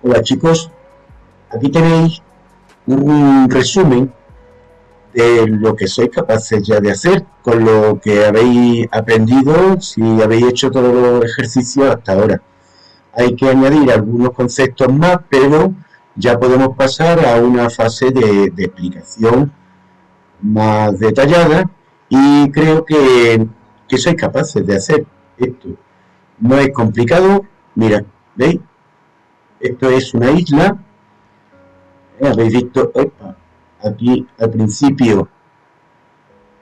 Hola chicos, aquí tenéis un resumen de lo que sois capaces ya de hacer con lo que habéis aprendido si habéis hecho todos los ejercicios hasta ahora. Hay que añadir algunos conceptos más, pero ya podemos pasar a una fase de, explicación más detallada y creo que, que sois capaces de hacer esto. No es complicado, mira, ¿veis? Esto es una isla. Eh, habéis visto, aquí al principio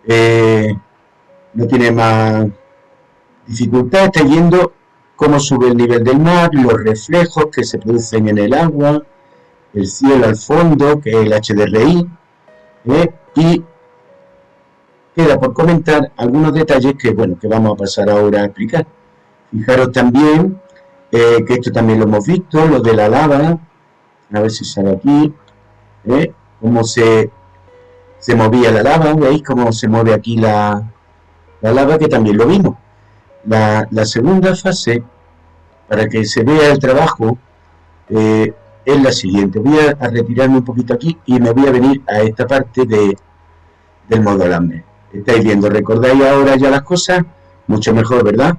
eh, no tiene más dificultad, está yendo cómo sube el nivel del mar, los reflejos que se producen en el agua, el cielo al fondo, que es el HDRI, eh, y queda por comentar algunos detalles que, bueno, que vamos a pasar ahora a explicar. Fijaros también eh, que esto también lo hemos visto, lo de la lava, a ver si sale aquí, ¿eh? cómo se, se movía la lava, veis cómo se mueve aquí la, la lava, que también lo vimos. La, segunda fase, para que se vea el trabajo, eh, es la siguiente. Voy a, retirarme un poquito aquí y me voy a venir a esta parte de, del modo alambre. Estáis viendo, ¿recordáis ahora ya las cosas? Mucho mejor, ¿verdad?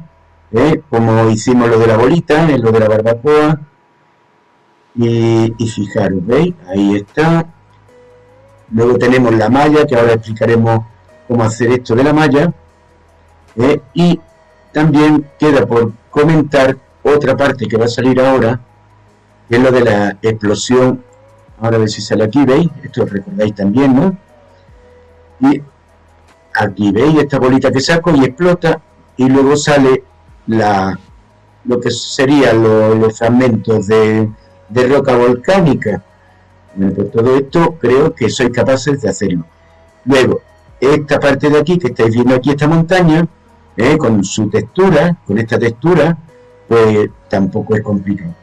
¿Eh? como hicimos lo de la bolita, lo de la barbacoa. Y, fijaros, ¿veis? Ahí está. Luego tenemos la malla, que ahora explicaremos cómo hacer esto de la malla. ¿eh? Y también queda por comentar otra parte que va a salir ahora, que es lo de la explosión. Ahora a ver si sale aquí, ¿veis? Esto recordáis también, ¿no? Y aquí, ¿veis? Esta bolita que saco y explota y luego sale la, lo que serían los, fragmentos de, roca volcánica. por todo esto creo que sois capaces de hacerlo. Luego, esta parte de aquí, que estáis viendo aquí esta montaña, eh, con su textura, con esta textura, pues tampoco es complicado.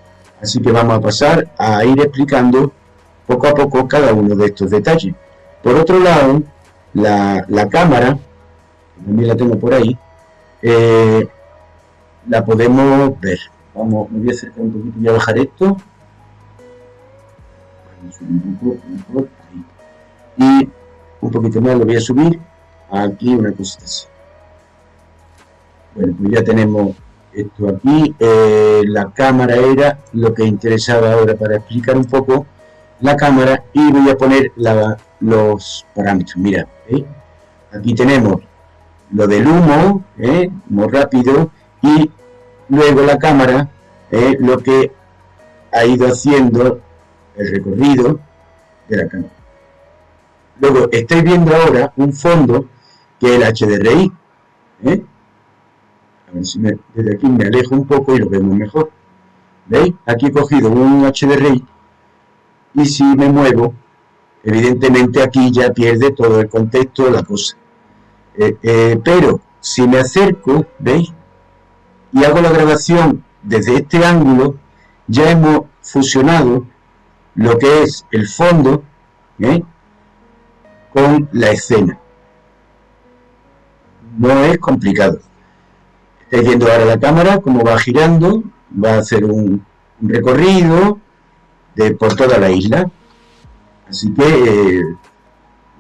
Así que vamos a pasar a ir explicando poco a poco cada uno de estos detalles. Por otro lado, la, la cámara, también la tengo por ahí, eh, la podemos ver. Vamos, me voy a acercar un poquito, voy a bajar esto. Y un poquito más lo voy a subir. Aquí una cosita así. Bueno, pues ya tenemos esto aquí. Eh, la cámara era lo que interesaba ahora para explicar un poco la cámara y voy a poner los parámetros. Mira, aquí tenemos lo del humo, ¿eh? muy rápido, y luego la cámara eh, lo que ha ido haciendo el recorrido de la cámara. Luego estáis viendo ahora un fondo que es el HDRI. ¿eh? A ver si desde aquí me alejo un poco y lo vemos mejor. ¿Veis? Aquí he cogido un HDRI y si me muevo, evidentemente aquí ya pierde todo el contexto de la cosa. Eh, pero si me acerco, ¿veis? Y hago la grabación desde este ángulo, ya hemos fusionado lo que es el fondo ¿eh? con la escena. No es complicado. Estáis viendo ahora la cámara, cómo va girando, va a hacer un, recorrido de, por toda la isla. Así que eh,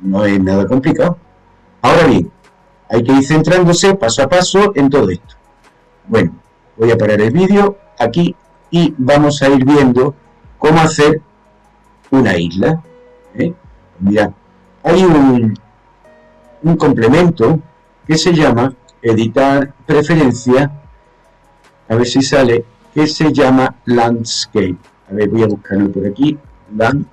no es nada complicado. Ahora bien, hay que ir centrándose paso a paso en todo esto. Bueno, voy a parar el vídeo aquí y vamos a ir viendo cómo hacer una isla. ¿eh? Mira, hay un, un complemento que se llama editar preferencia, a ver si sale, que se llama landscape. A ver, voy a buscarlo por aquí. Land,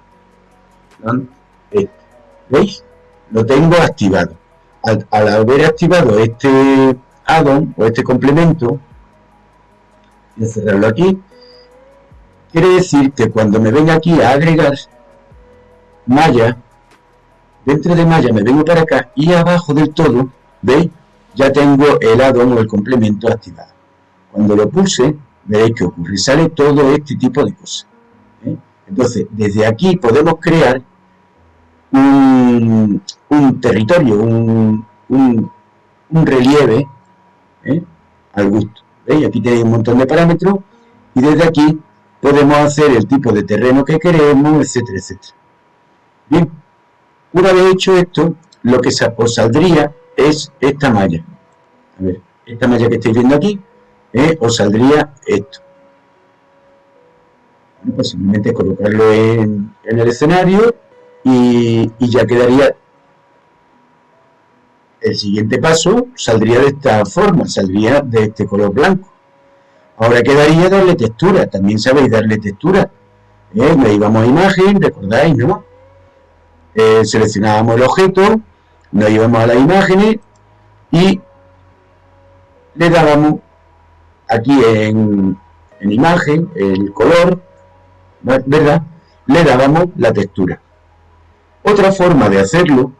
¿Veis? Lo tengo activado. al haber activado este add-on o este complemento, voy a cerrarlo aquí, quiere decir que cuando me venga aquí a agregar malla, dentro de malla me vengo para acá y abajo del todo, ¿veis? Ya tengo el add-on o el complemento activado. Cuando lo pulse, veréis que ocurre, sale todo este tipo de cosas. ¿eh? Entonces, desde aquí podemos crear un, territorio, un, un relieve ¿eh? al gusto. ¿Veis? Aquí tenéis un montón de parámetros y desde aquí podemos hacer el tipo de terreno que queremos, etcétera, etcétera. Bien, una vez hecho esto, lo que os saldría es esta malla. Esta malla que estáis viendo aquí, ¿eh? os saldría esto. pues simplemente colocarlo en, el escenario y, ya quedaría el siguiente paso saldría de esta forma, saldría de este color blanco. Ahora quedaría darle textura, también sabéis darle textura. ¿Eh? Le íbamos a imagen, recordáis, ¿no? Eh, seleccionábamos el objeto, nos íbamos a las imágenes y le dábamos aquí en, en imagen, el color, ¿verdad? Le dábamos la textura. Otra forma de hacerlo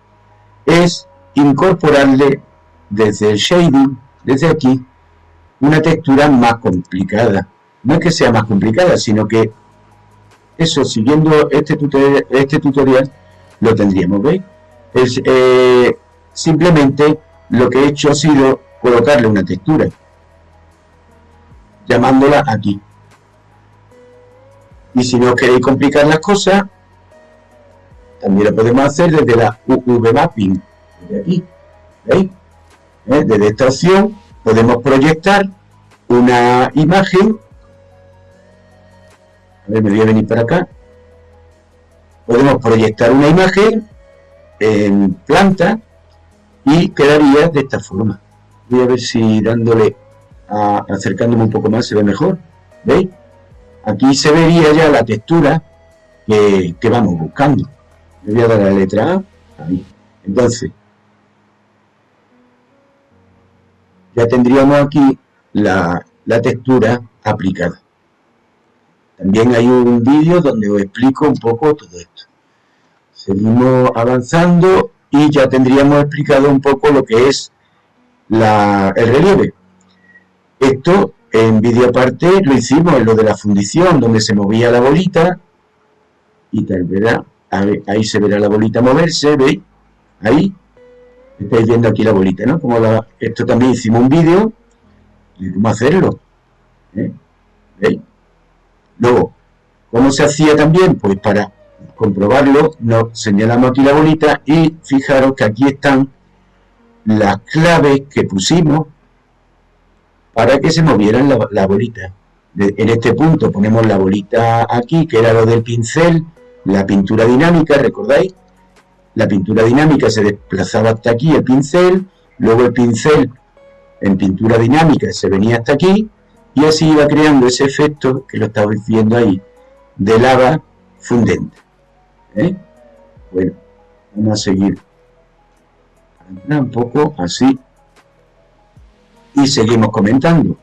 es incorporarle desde el shading, desde aquí, una textura más complicada. No es que sea más complicada, sino que eso, siguiendo este tutorial, este tutorial lo tendríamos, ¿veis? Es, eh, simplemente lo que he hecho ha sido colocarle una textura, llamándola aquí. Y si no queréis complicar las cosas, también lo podemos hacer desde la UV Mapping, de aquí, ¿veis? ¿Eh? Desde esta opción podemos proyectar una imagen, a ver, me voy a venir para acá, podemos proyectar una imagen en planta y quedaría de esta forma. Voy a ver si dándole, a, acercándome un poco más se ve mejor, ¿veis? Aquí se vería ya la textura que, que vamos buscando. Le voy a dar la letra A, ahí. Entonces, ya tendríamos aquí la, textura aplicada. También hay un vídeo donde os explico un poco todo esto. Seguimos avanzando y ya tendríamos explicado un poco lo que es la, el relieve. Esto en vídeo aparte lo hicimos en lo de la fundición, donde se movía la bolita y tal, ¿verdad? Ahí se verá la bolita moverse, ¿veis? Ahí estáis viendo aquí la bolita, ¿no? Como esto también hicimos un vídeo de cómo hacerlo. ¿eh? ¿Veis? Luego, ¿cómo se hacía también? Pues para comprobarlo, nos señalamos aquí la bolita y fijaros que aquí están las claves que pusimos para que se movieran la, bolita. en este punto ponemos la bolita aquí, que era lo del pincel, la pintura dinámica, ¿recordáis? La pintura dinámica se desplazaba hasta aquí el pincel, luego el pincel en pintura dinámica se venía hasta aquí y así iba creando ese efecto que lo estabais viendo ahí de lava fundente. ¿eh? Bueno, vamos a seguir un poco así y seguimos comentando.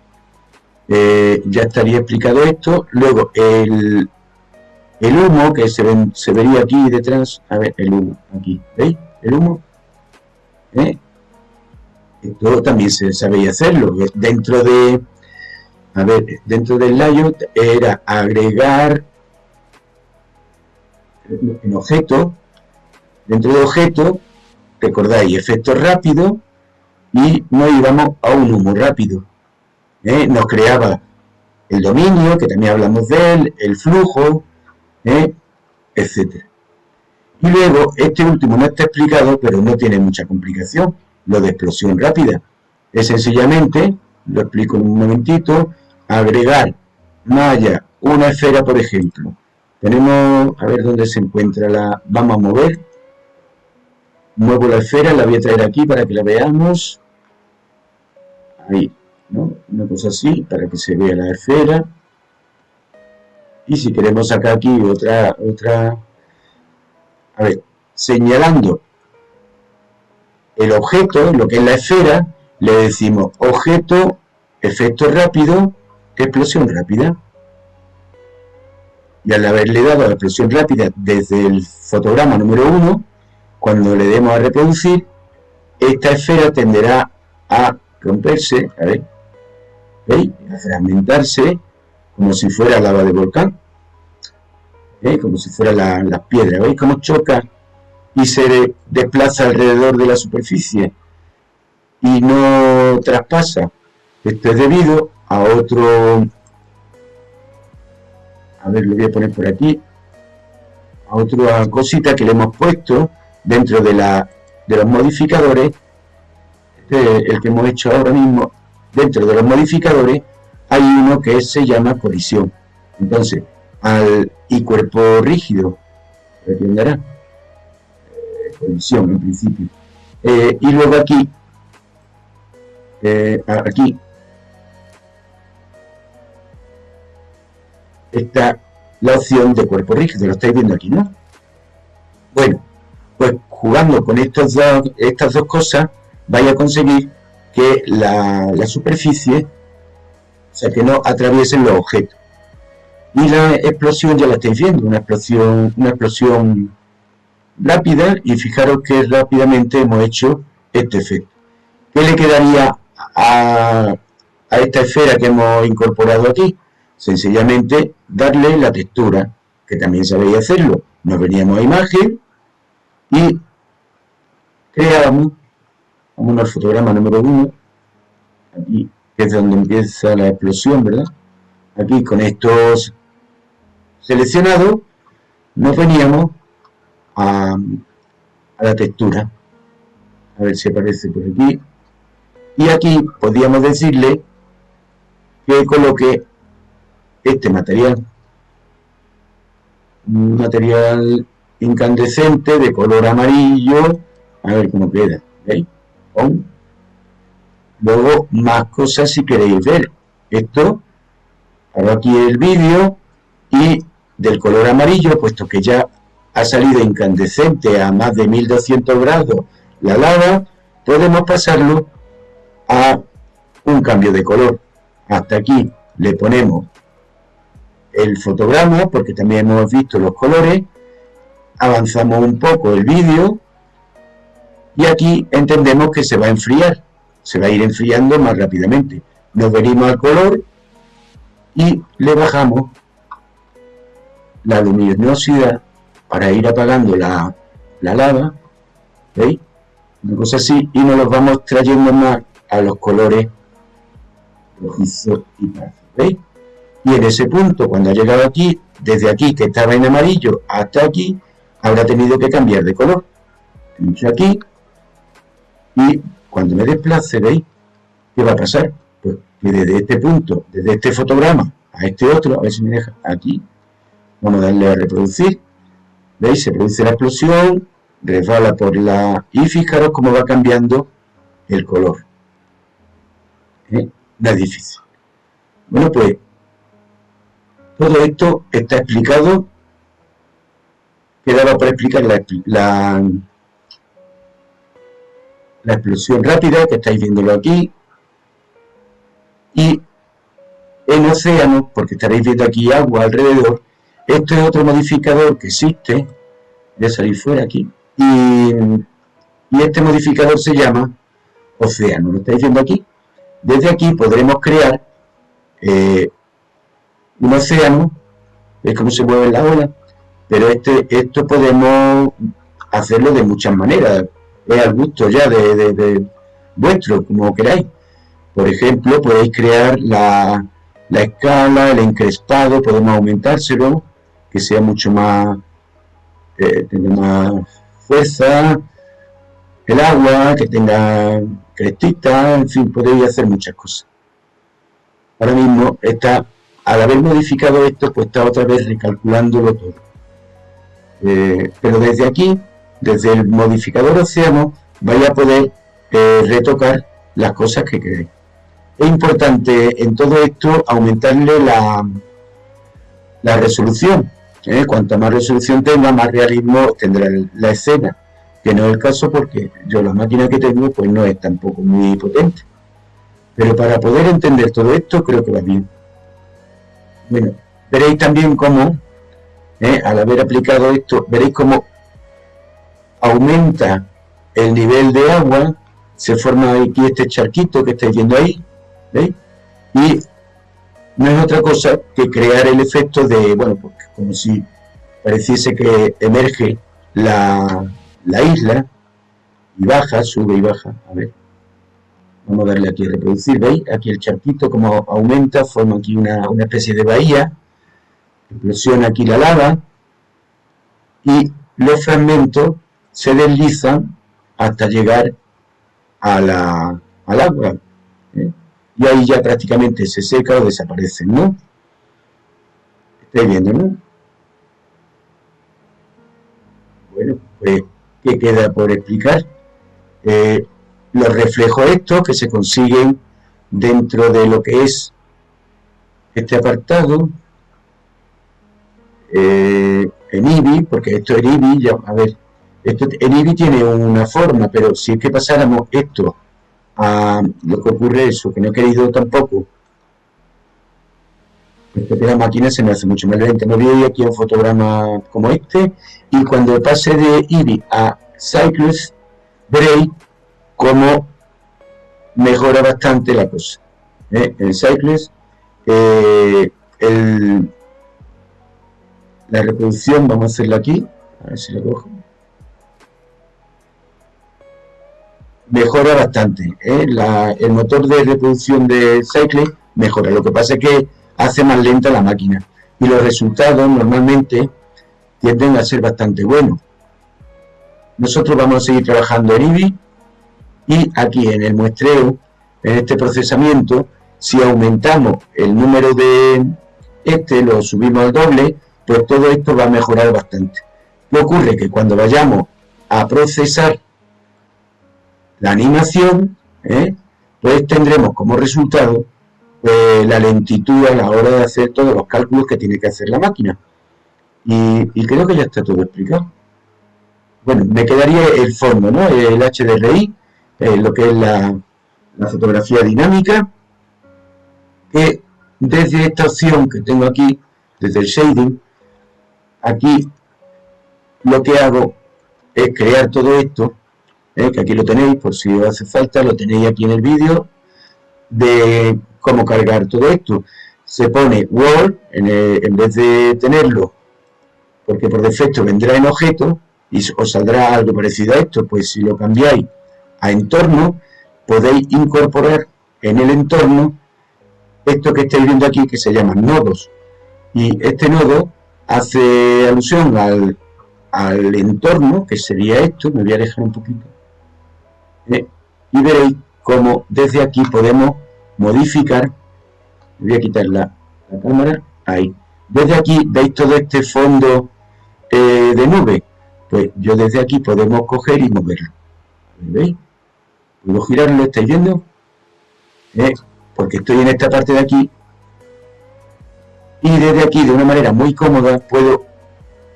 Eh, ya estaría explicado esto. Luego, el, el humo que se, se vería aquí detrás, a ver, el humo, aquí, ¿veis? El humo. ¿Eh? También se sabía hacerlo. Dentro de, a ver, dentro del layout era agregar en objeto, dentro de objeto, recordáis, efecto rápido, y nos íbamos a un humo rápido. ¿Eh? Nos creaba el dominio, que también hablamos de él, el flujo, ¿eh? etcétera. Y luego, este último no está explicado, pero no tiene mucha complicación, lo de explosión rápida. Es sencillamente, lo explico en un momentito, agregar malla, una esfera, por ejemplo. Tenemos, a ver dónde se encuentra la, vamos a mover, muevo la esfera, la voy a traer aquí para que la veamos. Ahí, ¿no? Una cosa así, para que se vea la esfera y si queremos sacar aquí otra, otra, a ver, señalando el objeto, lo que es la esfera, le decimos objeto, efecto rápido, explosión rápida. Y al haberle dado la explosión rápida desde el fotograma número 1, cuando le demos a reproducir, esta esfera tenderá a romperse, a ver, ¿veis? A fragmentarse como si fuera lava de volcán, ¿eh? como si fuera la, la piedra. ¿Veis cómo choca y se desplaza alrededor de la superficie y no traspasa? Esto es debido a otro a ver, lo voy a poner por aquí, a otra cosita que le hemos puesto dentro de, la, de los modificadores, este el que hemos hecho ahora mismo, dentro de los modificadores hay uno que se llama colisión. Entonces, al y cuerpo rígido, ¿entenderá? Eh, colisión en principio. Eh, y luego aquí, eh, aquí, está la opción de cuerpo rígido, lo estáis viendo aquí, ¿no? Bueno, pues jugando con estos estas dos cosas, vaya a conseguir que la, la superficie, sea, que no atraviesen los objetos. Y la explosión ya la estáis viendo, una explosión, una explosión rápida y fijaros que rápidamente hemos hecho este efecto. ¿Qué le quedaría a, a esta esfera que hemos incorporado aquí? Sencillamente darle la textura, que también sabéis hacerlo. Nos veníamos a imagen y creamos, vamos al fotograma número 1, aquí, que es donde empieza la explosión, ¿verdad? Aquí con estos seleccionados, nos veníamos a, la textura. A ver si aparece por aquí. Y aquí podríamos decirle que coloque este material. Un material incandescente de color amarillo. A ver cómo queda. ¿Veis? Luego, más cosas si queréis ver. Esto, hago aquí el vídeo y del color amarillo, puesto que ya ha salido incandescente a más de 1200 grados la lava, podemos pasarlo a un cambio de color. Hasta aquí le ponemos el fotograma, porque también hemos visto los colores, avanzamos un poco el vídeo y aquí entendemos que se va a enfriar, se va a ir enfriando más rápidamente. Nos venimos al color y le bajamos la luminosidad para ir apagando la, la lava, ¿veis? Una cosa así, y nos los vamos trayendo más a los colores rojizos y ¿veis? y en ese punto, cuando ha llegado aquí, desde aquí que estaba en amarillo hasta aquí, habrá tenido que cambiar de color. Pincho aquí y cuando me desplace, ¿veis? ¿Qué va a pasar? Pues que desde este punto, desde este fotograma a este otro, a ver si me deja aquí, vamos a darle a reproducir, ¿veis? Se produce la explosión, resbala por la... y fijaros cómo va cambiando el color. ¿Eh? No es difícil. Bueno, pues todo esto está explicado, quedaba para explicar la, la, explosión rápida, que estáis viéndolo aquí, y en océano, porque estaréis viendo aquí agua alrededor, este es otro modificador que existe, voy a salir fuera aquí, y, este modificador se llama océano, ¿lo estáis viendo aquí? Desde aquí podremos crear eh, un océano, es como se mueve la ola, pero este, esto podemos hacerlo de muchas maneras, es al gusto ya de, vuestro, como queráis. Por ejemplo, podéis crear la, escala, el encrespado, podemos aumentárselo, que sea mucho más, eh, tenga más fuerza, el agua, que tenga crestita, en fin, podéis hacer muchas cosas. Ahora mismo está al haber modificado esto, pues está otra vez recalculándolo todo. Eh, pero desde aquí, desde el modificador océano, vaya a poder eh, retocar las cosas que queréis. Es importante en todo esto aumentarle la, la resolución. ¿eh? Cuanta más resolución tenga, más realismo tendrá la escena. Que no es el caso porque yo la máquina que tengo pues no es tampoco muy potente. Pero para poder entender todo esto creo que va bien. Bueno, veréis también cómo, eh, al haber aplicado esto, veréis cómo aumenta el nivel de agua, se forma aquí este charquito que estáis viendo ahí, ¿veis? Y no es otra cosa que crear el efecto de, bueno, pues como si pareciese que emerge la, la isla y baja, sube y baja, a ver. Vamos a darle aquí a reproducir, ¿veis? Aquí el charquito como aumenta, forma aquí una, especie de bahía. explosiona aquí la lava y los fragmentos se deslizan hasta llegar a la, al agua. ¿eh? Y ahí ya prácticamente se seca o desaparece, ¿no? Estáis viendo, ¿no? Bueno, pues, ¿qué queda por explicar? Eh, los reflejos estos que se consiguen dentro de lo que es este apartado eh, en IBI, porque esto en IBI, ya, a ver, esto en IBI tiene una forma, pero si es que pasáramos esto a lo que ocurre eso, que no he querido tampoco, que la máquina se me hace mucho más lenta. Me voy aquí un fotograma como este, y cuando pase de IBI a Cycles, veréis cómo mejora bastante la cosa. ¿eh? En Cycles, eh, la reproducción, vamos a hacerla aquí, a ver si la cojo. Mejora bastante, ¿eh? el motor de reproducción de Cycles mejora, lo que pasa es que hace más lenta la máquina y los resultados normalmente tienden a ser bastante buenos. Nosotros vamos a seguir trabajando en IBI y aquí en el muestreo, en este procesamiento, si aumentamos el número de este, lo subimos al doble, pues todo esto va a mejorar bastante. ¿Qué ocurre? Que cuando vayamos a procesar la animación, ¿eh? pues tendremos como resultado pues, la lentitud a la hora de hacer todos los cálculos que tiene que hacer la máquina. Y, creo que ya está todo explicado. Bueno, me quedaría el fondo, ¿no? El HDRI, eh, lo que es la, fotografía dinámica, que desde esta opción que tengo aquí, desde el shading, aquí lo que hago es crear todo esto, eh, que aquí lo tenéis, por si os hace falta, lo tenéis aquí en el vídeo, de cómo cargar todo esto. Se pone Word, en, en vez de tenerlo, porque por defecto vendrá en objeto, y os saldrá algo parecido a esto, pues si lo cambiáis a entorno, podéis incorporar en el entorno esto que estáis viendo aquí que se llaman nodos. Y este nodo hace alusión al, entorno, que sería esto, me voy a dejar un poquito, y veréis cómo desde aquí podemos modificar, voy a quitar la, la cámara, ahí, desde aquí veis todo este fondo eh, de nube, pues yo desde aquí podemos coger y moverlo, ¿veis? puedo girarlo, ¿estáis viendo? ¿Eh? Porque estoy en esta parte de aquí y desde aquí de una manera muy cómoda puedo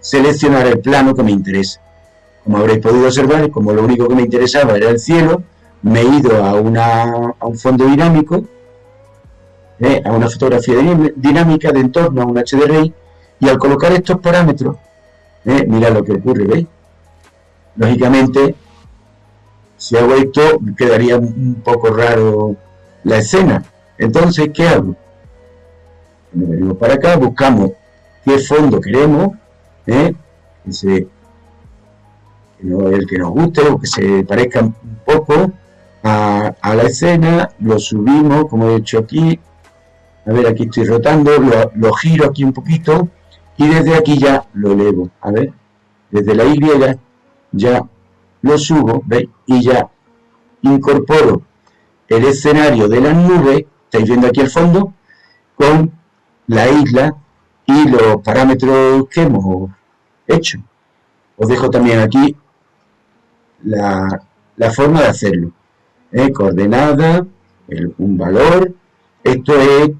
seleccionar el plano que me interesa. Como habréis podido observar, como lo único que me interesaba era el cielo, me he ido a, una, a un fondo dinámico, ¿eh? a una fotografía dinámica de entorno, a un HDRI, y al colocar estos parámetros, ¿eh? mirad lo que ocurre, ¿veis? Lógicamente, si hago esto, quedaría un poco raro la escena. Entonces, ¿qué hago? venimos para acá, buscamos qué fondo queremos, ¿eh? El que nos guste o que se parezca un poco a, la escena, lo subimos, como he hecho aquí, a ver, aquí estoy rotando, lo, giro aquí un poquito y desde aquí ya lo elevo, a ver, desde la Y ya lo subo, ¿veis? Y ya incorporo el escenario de las nubes, estáis viendo aquí el fondo, con la isla y los parámetros que hemos hecho. Os dejo también aquí la, forma de hacerlo. ¿eh? Coordenada, un valor. Esto es,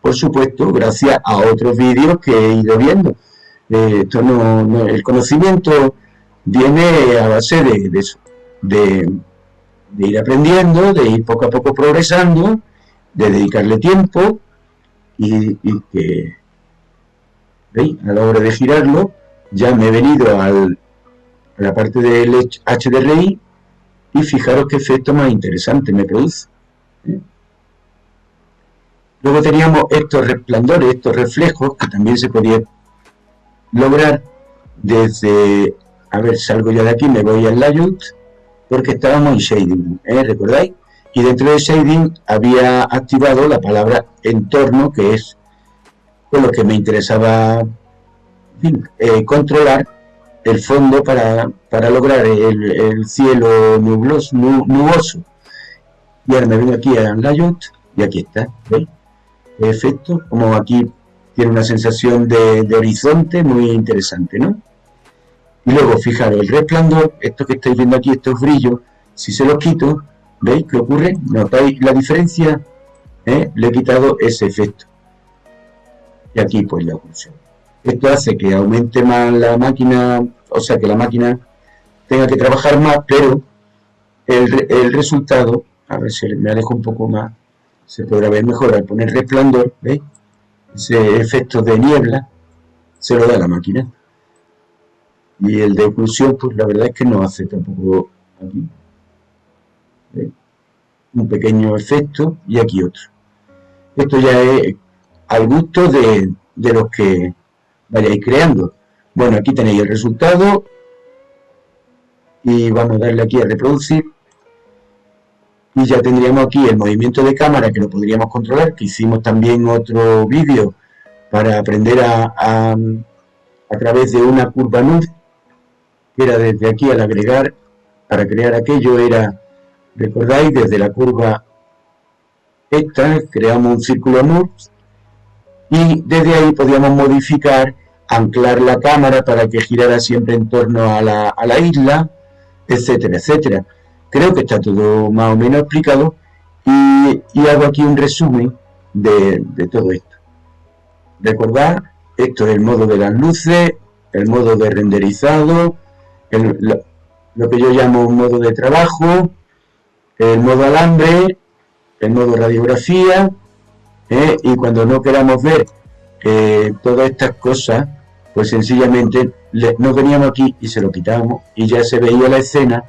por supuesto, gracias a otros vídeos que he ido viendo. Eh, esto no, el conocimiento viene a base de, de, ir aprendiendo, de ir poco a poco progresando, de dedicarle tiempo y, que. A la hora de girarlo, ya me he venido al, la parte del HDRI y fijaros qué efecto más interesante me produce. ¿eh? Luego teníamos estos resplandores, estos reflejos, que también se podía lograr desde a ver, salgo ya de aquí, me voy al layout, porque estábamos en shading, ¿eh? ¿recordáis? Y dentro de shading había activado la palabra entorno, que es lo que me interesaba eh, controlar el fondo para, lograr el, cielo nubloso, nuboso. Y ahora me vengo aquí a Layout y aquí está, ¿veis? efecto, como aquí tiene una sensación de, horizonte muy interesante, ¿no? Y luego, fijaros, el resplandor, esto que estáis viendo aquí, estos brillos, si se los quito, ¿veis qué ocurre? ¿Notáis la diferencia? ¿Eh? Le he quitado ese efecto. Y aquí, pues, la oclusión. Esto hace que aumente más la máquina, o sea, que la máquina tenga que trabajar más, pero el, resultado, a ver si me alejo un poco más, se podrá ver mejor al poner resplandor, ¿veis? Ese efecto de niebla se lo da la máquina. Y el de oclusión, pues la verdad es que no hace tampoco aquí. Un pequeño efecto y aquí otro. Esto ya es al gusto de, de los que vayáis creando. Bueno, aquí tenéis el resultado. Y vamos a darle aquí a reproducir. Y ya tendríamos aquí el movimiento de cámara que lo podríamos controlar, que hicimos también otro vídeo para aprender a, a, través de una curva NUD, que era desde aquí al agregar, para crear aquello era, recordáis, desde la curva esta, creamos un círculo NUD, y desde ahí podíamos modificar, anclar la cámara para que girara siempre en torno a la, a la isla, etcétera, etcétera. Creo que está todo más o menos explicado y, hago aquí un resumen de, todo esto. Recordad, esto es el modo de las luces, el modo de renderizado, lo, que yo llamo un modo de trabajo, el modo alambre, el modo radiografía, ¿eh? y cuando no queramos ver eh, todas estas cosas, pues sencillamente nos veníamos aquí y se lo quitamos y ya se veía la escena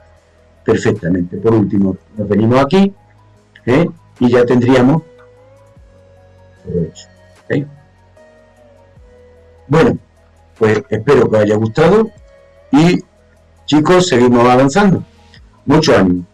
perfectamente. Por último, nos venimos aquí ¿eh? y ya tendríamos Bueno, pues espero que os haya gustado y chicos, seguimos avanzando. Mucho ánimo.